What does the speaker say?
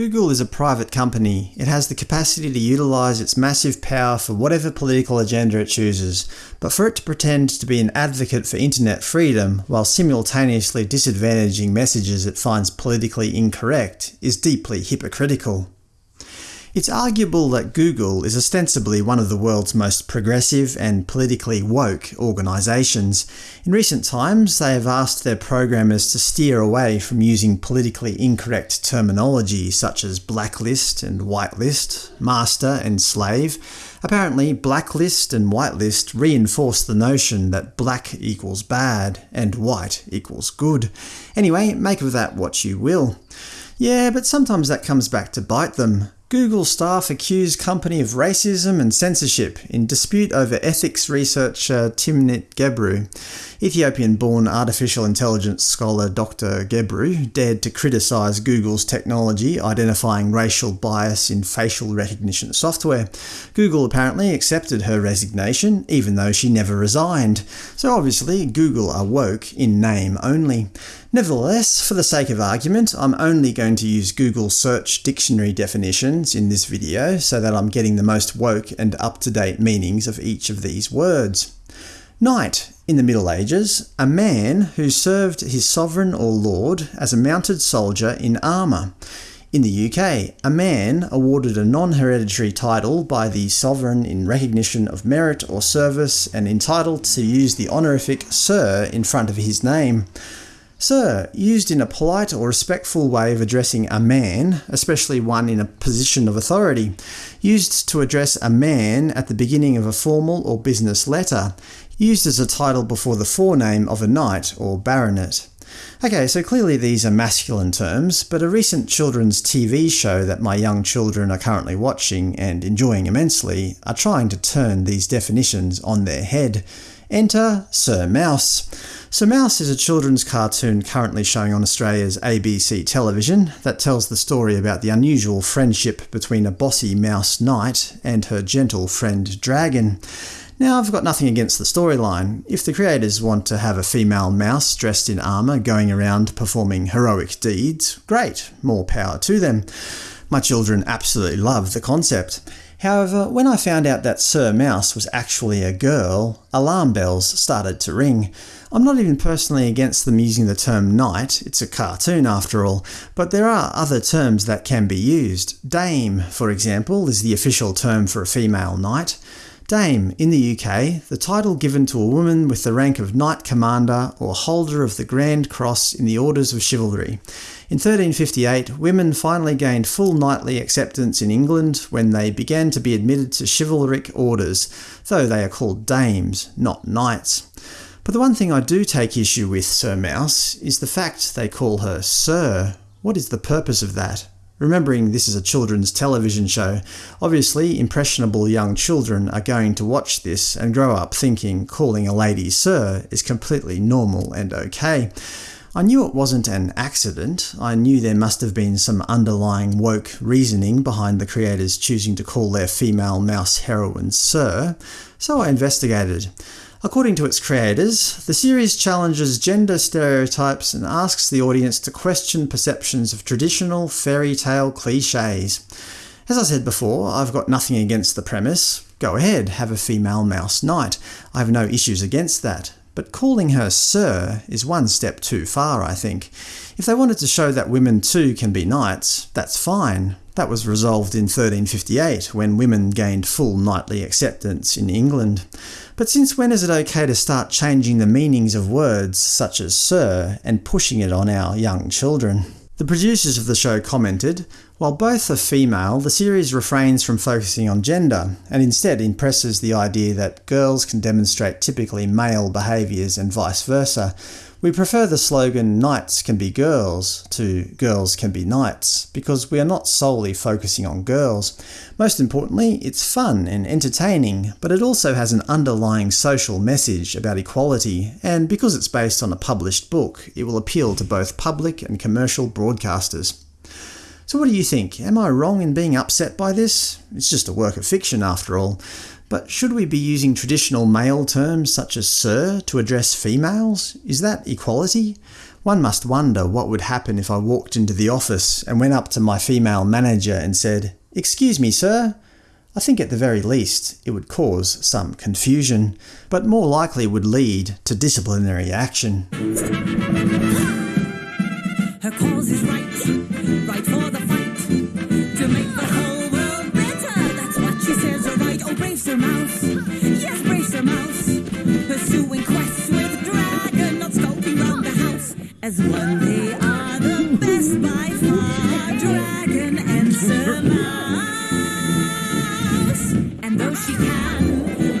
Google is a private company. It has the capacity to utilise its massive power for whatever political agenda it chooses, but for it to pretend to be an advocate for internet freedom while simultaneously disadvantaging messages it finds politically incorrect is deeply hypocritical. It's arguable that Google is ostensibly one of the world's most progressive and politically woke organisations. In recent times, they have asked their programmers to steer away from using politically incorrect terminology such as blacklist and whitelist, master and slave. Apparently, blacklist and whitelist reinforce the notion that black equals bad and white equals good. Anyway, make of that what you will. Yeah, but sometimes that comes back to bite them. Google staff accuse company of racism and censorship in dispute over ethics researcher Timnit Gebru. Ethiopian-born artificial intelligence scholar Dr. Gebru dared to criticise Google's technology identifying racial bias in facial recognition software. Google apparently accepted her resignation, even though she never resigned. So obviously Google are woke in name only. Nevertheless, for the sake of argument, I'm only going to use Google search dictionary definitions in this video so that I'm getting the most woke and up-to-date meanings of each of these words. Knight. In the Middle Ages, a man who served his sovereign or lord as a mounted soldier in armour. In the UK, a man awarded a non-hereditary title by the sovereign in recognition of merit or service and entitled to use the honorific Sir in front of his name. Sir, used in a polite or respectful way of addressing a man, especially one in a position of authority. Used to address a man at the beginning of a formal or business letter. Used as a title before the forename of a knight or baronet. Okay, so clearly these are masculine terms, but a recent children's TV show that my young children are currently watching and enjoying immensely are trying to turn these definitions on their head. Enter Sir Mouse. Sir Mouse is a children's cartoon currently showing on Australia's ABC television that tells the story about the unusual friendship between a bossy mouse knight and her gentle friend dragon. Now, I've got nothing against the storyline. If the creators want to have a female mouse dressed in armour going around performing heroic deeds, great, more power to them. My children absolutely love the concept. However, when I found out that Sir Mouse was actually a girl, alarm bells started to ring. I'm not even personally against them using the term knight, it's a cartoon after all, but there are other terms that can be used. Dame, for example, is the official term for a female knight. Dame, in the UK, the title given to a woman with the rank of Knight Commander or holder of the Grand Cross in the Orders of Chivalry. In 1358, women finally gained full knightly acceptance in England when they began to be admitted to chivalric orders, though they are called dames, not knights. But the one thing I do take issue with Sir Mouse is the fact they call her Sir. What is the purpose of that? Remembering this is a children's television show, obviously impressionable young children are going to watch this and grow up thinking calling a lady Sir is completely normal and okay. I knew it wasn't an accident, I knew there must have been some underlying woke reasoning behind the creators choosing to call their female mouse heroine Sir, so I investigated. According to its creators, the series challenges gender stereotypes and asks the audience to question perceptions of traditional fairy tale cliches. As I said before, I've got nothing against the premise. Go ahead, have a female mouse knight. I have no issues against that. But calling her Sir is one step too far, I think. If they wanted to show that women too can be knights, that's fine. That was resolved in 1358, when women gained full knightly acceptance in England. But since when is it okay to start changing the meanings of words such as sir and pushing it on our young children? The producers of the show commented, while both are female, the series refrains from focusing on gender, and instead impresses the idea that girls can demonstrate typically male behaviours and vice versa, we prefer the slogan Knights can be girls to Girls can be knights, because we are not solely focusing on girls. Most importantly, it's fun and entertaining, but it also has an underlying social message about equality, and because it's based on a published book, it will appeal to both public and commercial broadcasters. So what do you think? Am I wrong in being upset by this? It's just a work of fiction after all. But should we be using traditional male terms such as sir to address females? Is that equality? One must wonder what would happen if I walked into the office and went up to my female manager and said, Excuse me, sir. I think at the very least it would cause some confusion, but more likely would lead to disciplinary action. Her cause is right, right for the fight, to make the whole world better. That's what she says, alright. Oh, brave Sir Mouse, yes, brave Sir Mouse. Pursuing quests with dragon, not skulking round the house. As one they are the best by far, dragon and Sir Mouse. And though she can